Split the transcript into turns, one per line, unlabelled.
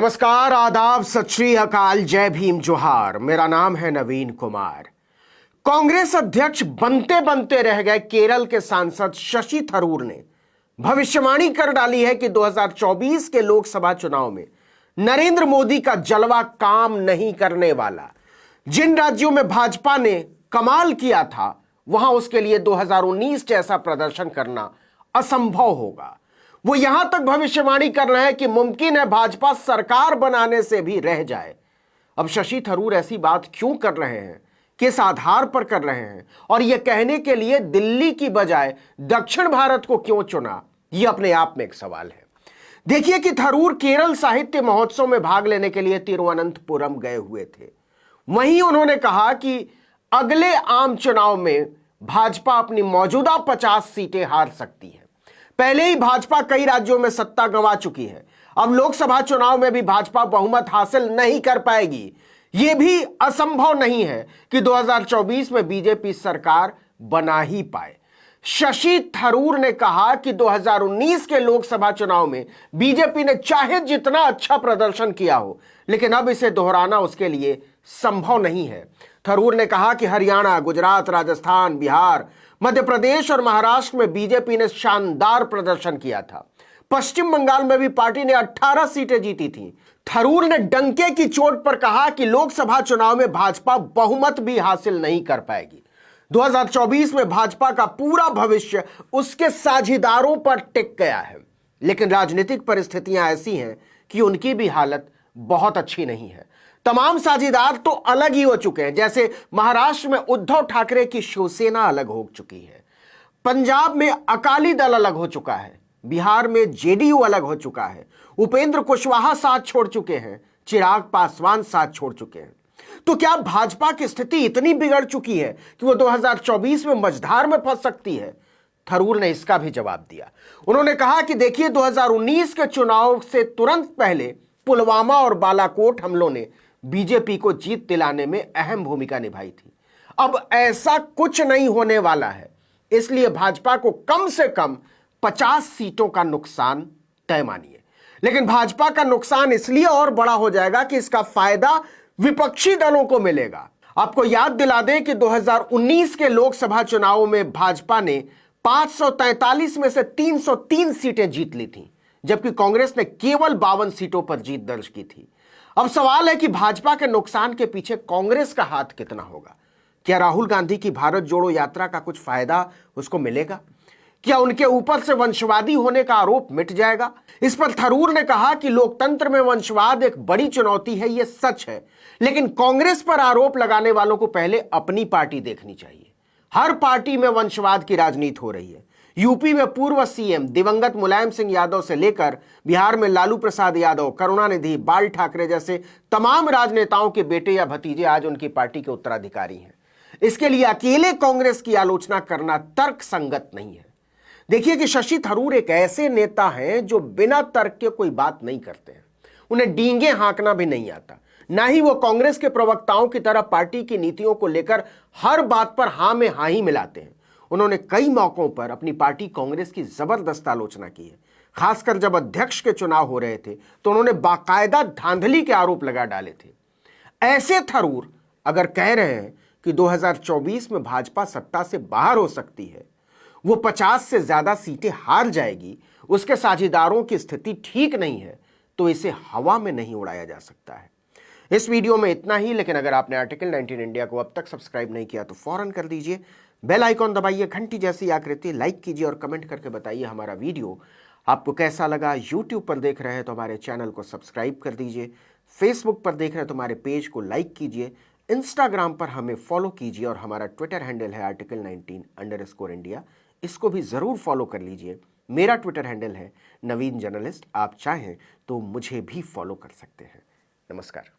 नमस्कार, आदाब, सत अकाल, जय भीम जोहार। मेरा नाम है नवीन कुमार। कांग्रेस अध्यक्ष बनते बनते रह गए केरल के सांसद शशि थरूर ने। भविष्यवाणी कर डाली है कि 2024 के लोकसभा चुनाव में नरेंद्र मोदी का जलवा काम नहीं करने वाला। जिन राज्यों में भाजपा ने कमाल किया था, वहाँ उसके लिए 2019 जैसा प्रदर्शन करना असंभव होगा। वो यहाँ तक भविष्यवाणी कर रहे हैं कि मुमकिन है भाजपा सरकार बनाने से भी रह जाए। अब शशि थरूर ऐसी बात क्यों कर रहे हैं? किस आधार पर कर रहे हैं? और यह कहने के लिए दिल्ली की बजाय दक्षिण भारत को क्यों चुना? यह अपने आप में एक सवाल है। देखिए कि थरूर केरल साहित्य महोत्सव में भाग लेने के लिए तिरुवनंतपुरम गए हुए थे। वहीं उन्होंने कहा कि अगले आम चुनाव में भाजपा अपनी मौजूदा 50 सीटें हार सकती है। पहले ही भाजपा कई राज्यों में सत्ता गंवा चुकी है। अब लोकसभा चुनाव में भी भाजपा बहुमत हासिल नहीं कर पाएगी। यह भी असंभव नहीं है कि 2024 में बीजेपी सरकार बना ही पाए। शशि थरूर ने कहा कि 2019 के लोकसभा चुनाव में बीजेपी ने चाहे जितना अच्छा प्रदर्शन किया हो, लेकिन अब इसे दोहराना उसके लिए संभव नहीं है। थरूर ने कहा कि हरियाणा, गुजरात, राजस्थान, बिहार मध्य प्रदेश और महाराष्ट्र में बीजेपी ने शानदार प्रदर्शन किया था। पश्चिम बंगाल में भी पार्टी ने 18 सीटें जीती थी। थरूर ने डंके की चोट पर कहा कि लोकसभा चुनाव में भाजपा बहुमत भी हासिल नहीं कर पाएगी। 2024 में भाजपा का पूरा भविष्य उसके साझीदारों पर टिक गया है। लेकिन राजनीतिक परिस्थितियाँ ऐसी हैं कि उनकी भी हालत बहुत अच्छी नहीं है। तमाम साझीदार तो अलग ही हो चुके हैं, जैसे महाराष्ट्र में उद्धव ठाकरे की शिवसेना अलग हो चुकी है। पंजाब में अकाली दल अलग हो चुका है, बिहार में जेडीयू अलग हो चुका है, उपेंद्र कुशवाहा साथ छोड़ चुके हैं, चिराग पासवान साथ छोड़ चुके हैं। तो क्या भाजपा की स्थिति इतनी बिगड़ चुकी है कि वो 2024 में मझधार में फंस सकती है? थरूर ने इसका भी जवाब दिया। उन्होंने कहा कि देखिए 2019 के चुनाव से तुरंत पहले पुलवामा और बालाकोट हमलों ने बीजेपी को जीत दिलाने में अहम भूमिका निभाई थी। अब ऐसा कुछ नहीं होने वाला है। इसलिए भाजपा को कम से कम 50 सीटों का नुकसान तय मानिए। लेकिन भाजपा का नुकसान इसलिए और बड़ा हो जाएगा कि इसका फ़ायदा विपक्षी दलों को मिलेगा। आपको याद दिला दें कि 2019 के लोकसभा चुनावों में भाजपा ने 543 में से 303 सीटें जीत ली थी, जबकि कांग्रेस ने केवल बावन सीटों पर जीत दर्ज की थी। अब सवाल है कि भाजपा के नुकसान के पीछे कांग्रेस का हाथ कितना होगा? क्या राहुल गांधी की भारत जोड़ो यात्रा का कुछ फ़ायदा उसको मिलेगा? क्या उनके ऊपर से वंशवादी होने का आरोप मिट जाएगा? इस पर थरूर ने कहा कि लोकतंत्र में वंशवाद एक बड़ी चुनौती है यह सच है। लेकिन कांग्रेस पर आरोप लगाने वालों को पहले अपनी पार्टी देखनी चाहिए। हर पार्टी में वंशवाद की राजनीति हो रही है। यूपी में पूर्व सीएम दिवंगत मुलायम सिंह यादव से लेकर बिहार में लालू प्रसाद यादव, करुणानिधि, बाल ठाकरे जैसे तमाम राजनेताओं के बेटे या भतीजे आज उनकी पार्टी के उत्तराधिकारी हैं। इसके लिए अकेले कांग्रेस की आलोचना करना तर्क संगत नहीं है। देखिए कि शशि थरूर एक ऐसे नेता हैं जो बिना तर्क के कोई बात नहीं करते हैं। उन्हें डींगे हाँकना भी नहीं आता। ना ही वो कांग्रेस के प्रवक्ताओं की तरह पार्टी की नीतियों को लेकर हर बात पर हाँ में हाँ ही मिलाते हैं। उन्होंने कई मौकों पर अपनी पार्टी कांग्रेस की ज़बरदस्त आलोचना की है। खासकर जब अध्यक्ष के चुनाव हो रहे थे तो उन्होंने बाकायदा धांधली के आरोप लगा डाले थे। ऐसे थरूर अगर कह रहे हैं कि 2024 में भाजपा सत्ता से बाहर हो सकती है, वो 50 से ज़्यादा सीटें हार जाएगी, उसके साझेदारों की स्थिति ठीक नहीं है तो इसे हवा में नहीं उड़ाया जा सकता है। इस वीडियो में इतना ही, लेकिन अगर आपने आर्टिकल 19 इंडिया को अब तक सब्सक्राइब नहीं किया तो फ़ौरन कर दीजिए। बेल आइकॉन दबाइए, घंटी जैसी आकृति लाइक कीजिए और कमेंट करके बताइए हमारा वीडियो। आपको कैसा लगा? यूट्यूब पर देख रहे हैं तो हमारे चैनल को सब्सक्राइब कर दीजिए। फेसबुक पर देख रहे हैं तो हमारे पेज को लाइक कीजिए। इंस्टाग्राम पर हमें फॉलो कीजिए और हमारा ट्विटर हैंडल है article nineteen underscore India इसको भी ज़रूर फॉलो कर लीजिए। मेरा ट्विटर हैंडल है नवीन जर्नलिस्ट। आप चाहें तो मुझे भी फॉलो कर सकते हैं। नमस्कार।